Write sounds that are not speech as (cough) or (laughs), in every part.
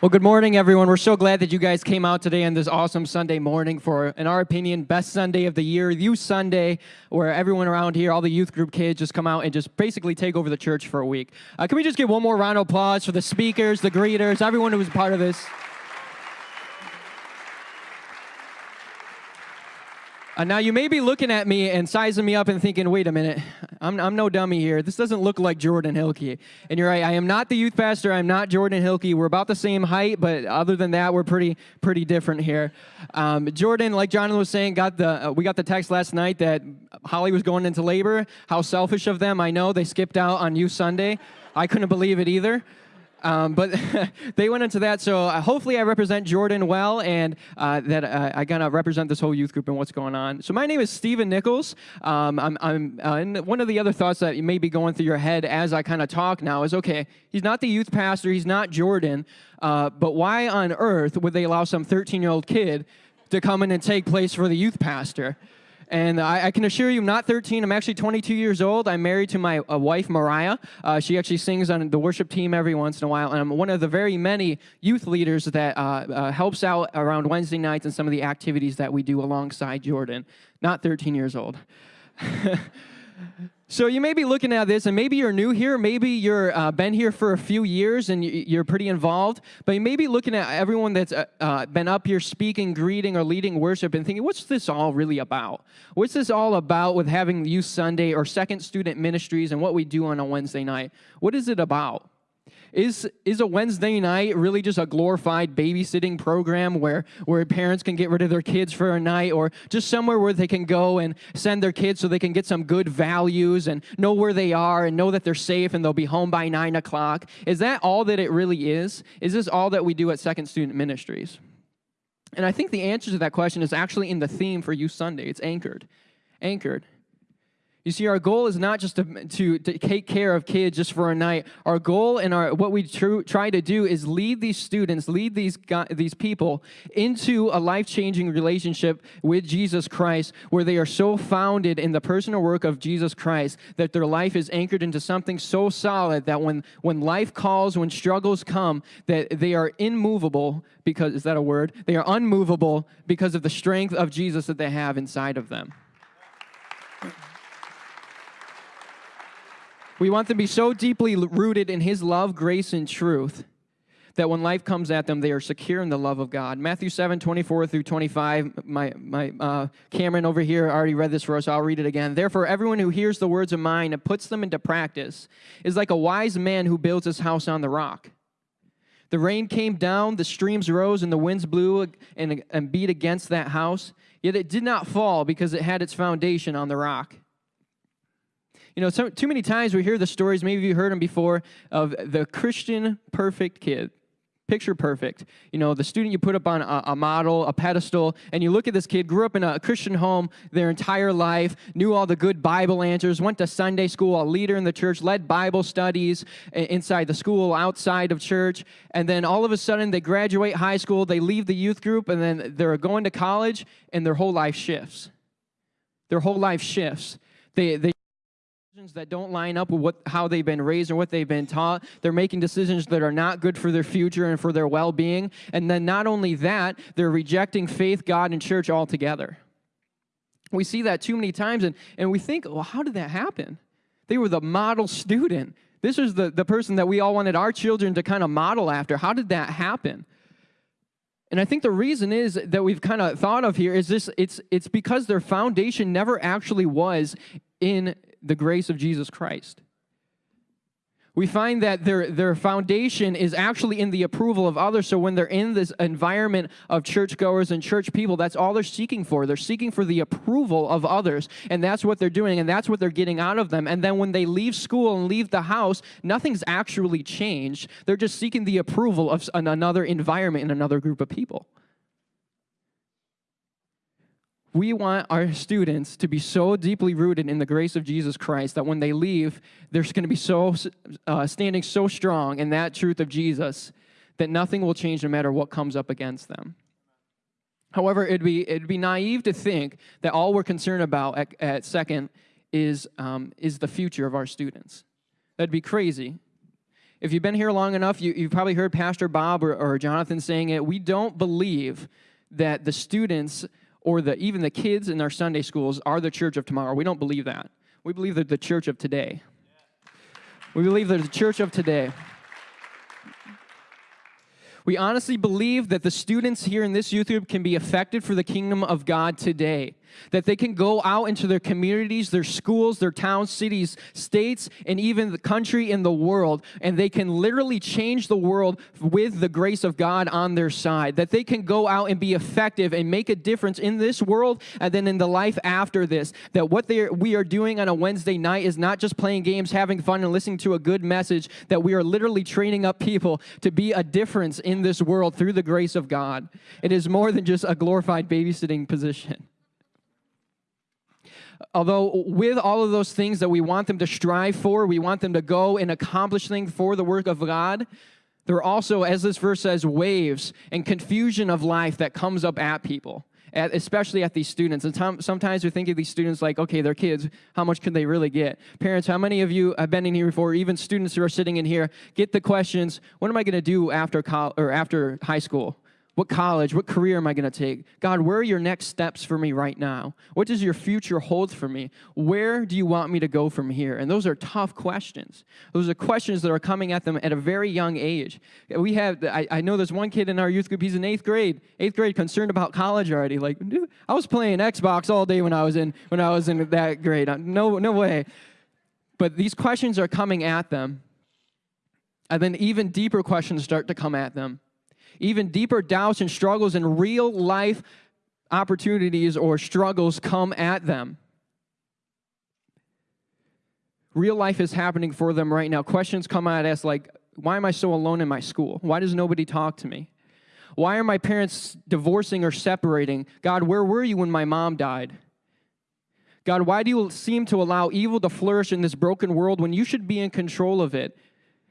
Well, good morning, everyone. We're so glad that you guys came out today on this awesome Sunday morning for, in our opinion, best Sunday of the year, Youth Sunday, where everyone around here, all the youth group kids, just come out and just basically take over the church for a week. Uh, can we just give one more round of applause for the speakers, the greeters, everyone who was part of this? Uh, now, you may be looking at me and sizing me up and thinking, wait a minute, I'm, I'm no dummy here. This doesn't look like Jordan Hilke. And you're right, I am not the youth pastor. I'm not Jordan Hilke. We're about the same height, but other than that, we're pretty pretty different here. Um, Jordan, like Jonathan was saying, got the uh, we got the text last night that Holly was going into labor. How selfish of them. I know they skipped out on Youth Sunday. I couldn't believe it either. Um, but (laughs) they went into that. So uh, hopefully I represent Jordan well and uh, that uh, I kind of represent this whole youth group and what's going on. So my name is Stephen Nichols. Um, I'm, I'm uh, one of the other thoughts that may be going through your head as I kind of talk now is, okay, he's not the youth pastor, he's not Jordan, uh, but why on earth would they allow some 13-year-old kid to come in and take place for the youth pastor? And I, I, can assure you, I'm not 13. I'm actually 22 years old. I'm married to my uh, wife, Mariah. Uh, she actually sings on the worship team every once in a while. And I'm one of the very many youth leaders that uh, uh helps out around Wednesday nights and some of the activities that we do alongside Jordan. Not 13 years old. (laughs) So you may be looking at this, and maybe you're new here, maybe you've uh, been here for a few years and you're pretty involved, but you may be looking at everyone that's uh, uh, been up here speaking, greeting, or leading worship and thinking, what's this all really about? What's this all about with having Youth Sunday or Second Student Ministries and what we do on a Wednesday night? What is it about? Is, is a Wednesday night really just a glorified babysitting program where, where parents can get rid of their kids for a night or just somewhere where they can go and send their kids so they can get some good values and know where they are and know that they're safe and they'll be home by 9 o'clock? Is that all that it really is? Is this all that we do at Second Student Ministries? And I think the answer to that question is actually in the theme for Youth Sunday. It's anchored. Anchored. You see, our goal is not just to, to, to, take care of kids just for a night. Our goal and our what we tr try to do is lead these students, lead these, these people into a life-changing relationship with Jesus Christ where they are so founded in the personal work of Jesus Christ that their life is anchored into something so solid that when, when life calls, when struggles come, that they are immovable because, is that a word? They are unmovable because of the strength of Jesus that they have inside of them. We want them to be so deeply rooted in His love, grace, and truth that when life comes at them, they are secure in the love of God. Matthew 7, 24 through 25. My, my uh, Cameron over here already read this for us. I'll read it again. Therefore, everyone who hears the words of mine and puts them into practice is like a wise man who builds his house on the rock. The rain came down, the streams rose, and the winds blew and, and beat against that house. Yet it did not fall because it had its foundation on the rock. You know, so, too many times we hear the stories, maybe you heard them before, of the Christian perfect kid. Picture perfect. You know, the student you put up on a, a, model, a pedestal, and you look at this kid, grew up in a Christian home their entire life, knew all the good Bible answers, went to Sunday school, a leader in the church, led Bible studies inside the school, outside of church, and then all of a sudden they graduate high school, they leave the youth group, and then they're going to college, and their whole life shifts. Their whole life shifts. They, they that don't line up with what, how they've been raised or what they've been taught. They're making decisions that are not good for their future and for their well-being. And then not only that, they're rejecting faith, God, and church altogether. We see that too many times, and, and we think, well, how did that happen? They were the model student. This was the, the person that we all wanted our children to kind of model after. How did that happen? And I think the reason is that we've kind of thought of here is this it's it's because their foundation never actually was in the grace of Jesus Christ. We find that their, their foundation is actually in the approval of others. So when they're in this environment of churchgoers and church people, that's all they're seeking for. They're seeking for the approval of others. And that's what they're doing, and that's what they're getting out of them. And then when they leave school and leave the house, nothing's actually changed. They're just seeking the approval of another environment and another group of people we want our students to be so deeply rooted in the grace of Jesus Christ that when they leave, they're going to be so uh, standing so strong in that truth of Jesus that nothing will change no matter what comes up against them. However, it'd be, it'd be naive to think that all we're concerned about at, at second is, um, is the future of our students. That'd be crazy if you've been here long enough, you, you've probably heard Pastor Bob or, or Jonathan saying it. We don't believe that the students or the, even the kids in our Sunday schools are the church of tomorrow. We don't believe that. We believe they're the church of today. We believe they're the church of today. We honestly believe that the students here in this youth group can be affected for the kingdom of God today that they can go out into their communities, their schools, their towns, cities, states, and even the country and the world, and they can literally change the world with the grace of God on their side. That they can go out and be effective and make a difference in this world and then in the life after this. That what we are doing on a Wednesday night is not just playing games, having fun, and listening to a good message, that we are literally training up people to be a difference in this world through the grace of God. It is more than just a glorified babysitting position although with all of those things that we want them to strive for, we want them to go and accomplish things for the work of God, there are also, as this verse says, waves and confusion of life that comes up at people. At, especially at these students. And sometimes we think of these students like, okay, they're kids. How much can they really get? Parents, how many of you have been in here before? Even students who are sitting in here get the questions: What am I going to do after college or after high school? What college, what career am I going to take? God, where are your next steps for me right now? What does your future hold for me? Where do you want me to go from here? And those are tough questions. Those are questions that are coming at them at a very young age. We have, I, I know there's one kid in our youth group, he's in eighth grade, eighth grade, concerned about college already. Like, dude, I was playing Xbox all day when I was in, when I was in that grade. No, no way. But these questions are coming at them. And then even deeper questions start to come at them even deeper doubts and struggles and real life opportunities or struggles come at them. Real life is happening for them right now. Questions come at us like, why am I so alone in my school? Why does nobody talk to me? Why are my parents divorcing or separating? God, where were you when my mom died? God, why do you seem to allow evil to flourish in this broken world when you should be in control of it?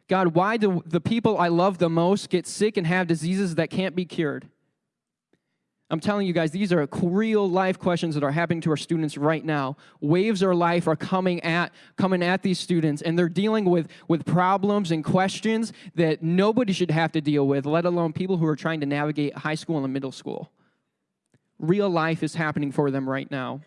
God, why do the people I love the most get sick and have diseases that can't be cured? I'm telling you guys, these are real life questions that are happening to our students right now. Waves of life are coming at coming at these students, and they're dealing with, with problems and questions that nobody should have to deal with, let alone people who are trying to navigate high school and middle school. Real life is happening for them right now.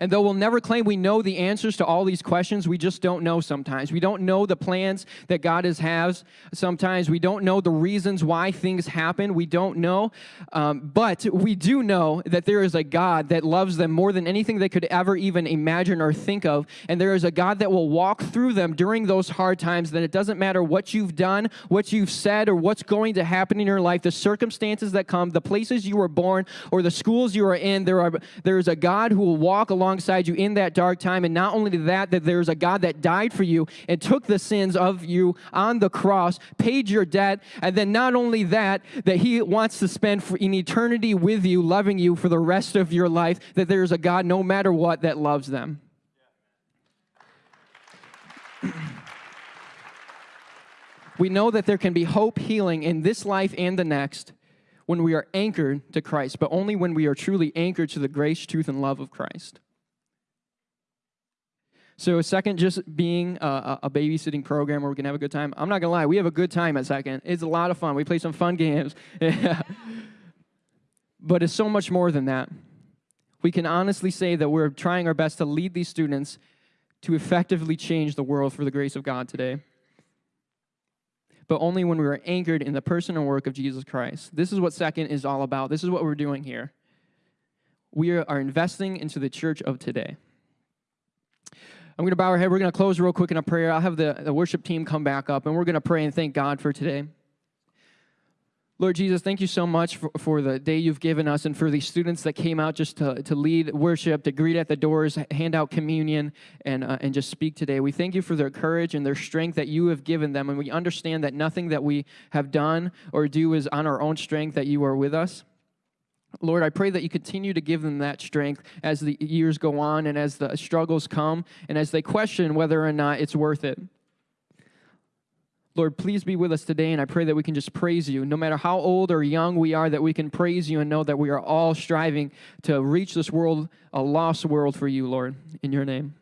And though we'll never claim we know the answers to all these questions, we just don't know sometimes. We don't know the plans that God has sometimes. We don't know the reasons why things happen. We don't know. Um, but we do know that there is a God that loves them more than anything they could ever even imagine or think of. And there is a God that will walk through them during those hard times, that it doesn't matter what you've done, what you've said, or what's going to happen in your life, the circumstances that come, the places you were born, or the schools you are in, there, are, there is a God who will walk alongside you in that dark time. And not only that, that there's a God that died for you and took the sins of you on the cross, paid your debt, and then not only that, that He wants to spend in eternity with you, loving you for the rest of your life, that there's a God, no matter what, that loves them. (clears throat) we know that there can be hope, healing in this life and the next when we are anchored to Christ, but only when we are truly anchored to the grace, truth, and love of Christ. So second, just being a, a, babysitting program where we can have a good time. I'm not gonna lie, we have a good time at second. It's a lot of fun. We play some fun games. (laughs) but it's so much more than that. We can honestly say that we're trying our best to lead these students to effectively change the world for the grace of God today. But only when we are anchored in the person and work of Jesus Christ. This is what second is all about. This is what we're doing here. We are investing into the church of today. I'm going to bow our head. We're going to close real quick in a prayer. I'll have the, the worship team come back up, and we're going to pray and thank God for today. Lord Jesus, thank you so much for, for the day you've given us and for these students that came out just to, to lead worship, to greet at the doors, hand out communion, and, uh, and just speak today. We thank you for their courage and their strength that you have given them. And we understand that nothing that we have done or do is on our own strength, that you are with us. Lord, I pray that you continue to give them that strength as the years go on and as the struggles come and as they question whether or not it's worth it. Lord, please be with us today, and I pray that we can just praise you. No matter how old or young we are, that we can praise you and know that we are all striving to reach this world, a lost world for you, Lord. In your name.